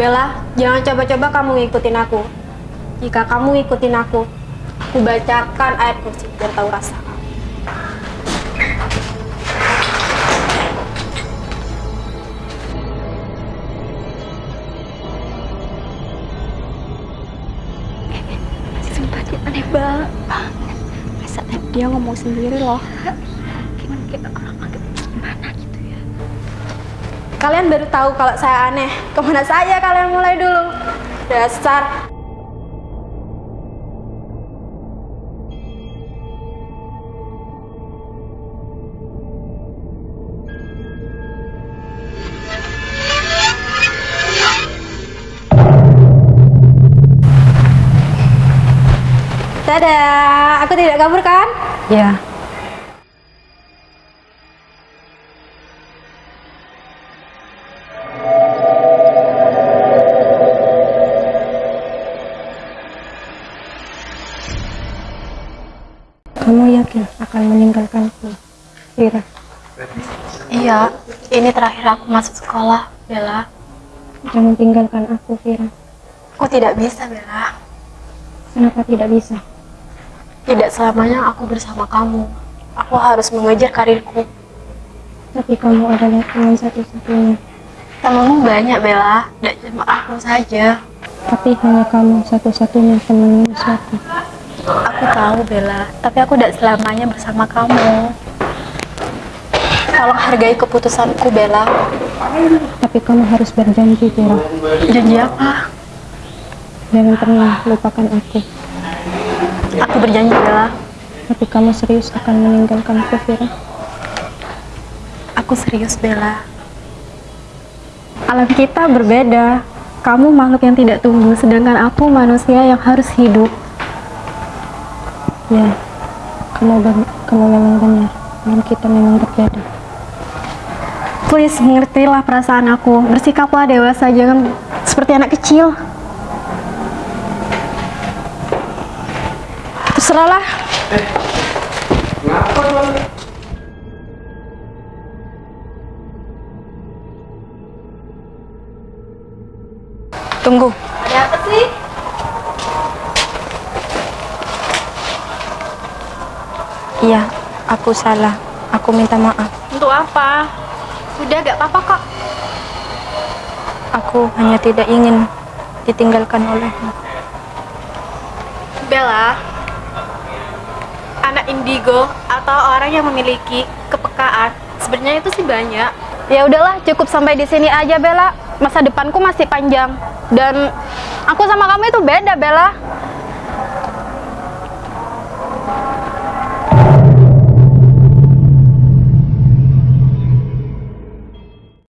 Bella, jangan coba-coba kamu ngikutin aku. Jika kamu ngikutin aku, aku bacakan ayat kursi biar tahu rasa. Aneh banget. Masa dia ngomong sendiri loh. Gimana kita Kalian baru tahu kalau saya aneh. Ke mana saya kalian mulai dulu? Dasar. Dadah, aku tidak kabur kan? Ya. Kamu yakin akan meninggalkanku, Ira? Iya, ini terakhir aku masuk sekolah, Bella. Jangan tinggalkan aku, Vira. Aku tidak bisa, Bella. Kenapa tidak bisa? Tidak selamanya aku bersama kamu. Aku harus mengejar karirku. Tapi kamu adalah teman satu-satunya. Temanmu banyak, Bella. Tidak cuma aku saja. Tapi hanya kamu satu-satunya teman suatu. Aku tahu, Bella. Tapi aku tidak selamanya bersama kamu. Tolong hargai keputusanku, Bella. Tapi kamu harus berjanji, Vira. Janji apa? Jangan pernah lupakan aku. Aku berjanji, Bella. Tapi kamu serius akan meninggalkanku, Vira? Aku serius, Bella. Alam kita berbeda. Kamu makhluk yang tidak tumbuh, sedangkan aku manusia yang harus hidup. Ya, ben- kamu memang benar. Alam kita memang berbeda. Please, mengertilah perasaan aku. Bersikaplah dewasa, jangan seperti anak kecil. Terserahlah. Tunggu. Ada apa sih? Iya, aku salah. Aku minta maaf. Untuk apa? Sudah gak apa-apa kok. Aku hanya tidak ingin ditinggalkan olehmu. Bella, anak indigo atau orang yang memiliki kepekaan sebenarnya itu sih banyak. Ya udahlah, cukup sampai di sini aja Bella. Masa depanku masih panjang dan aku sama kamu itu beda Bella.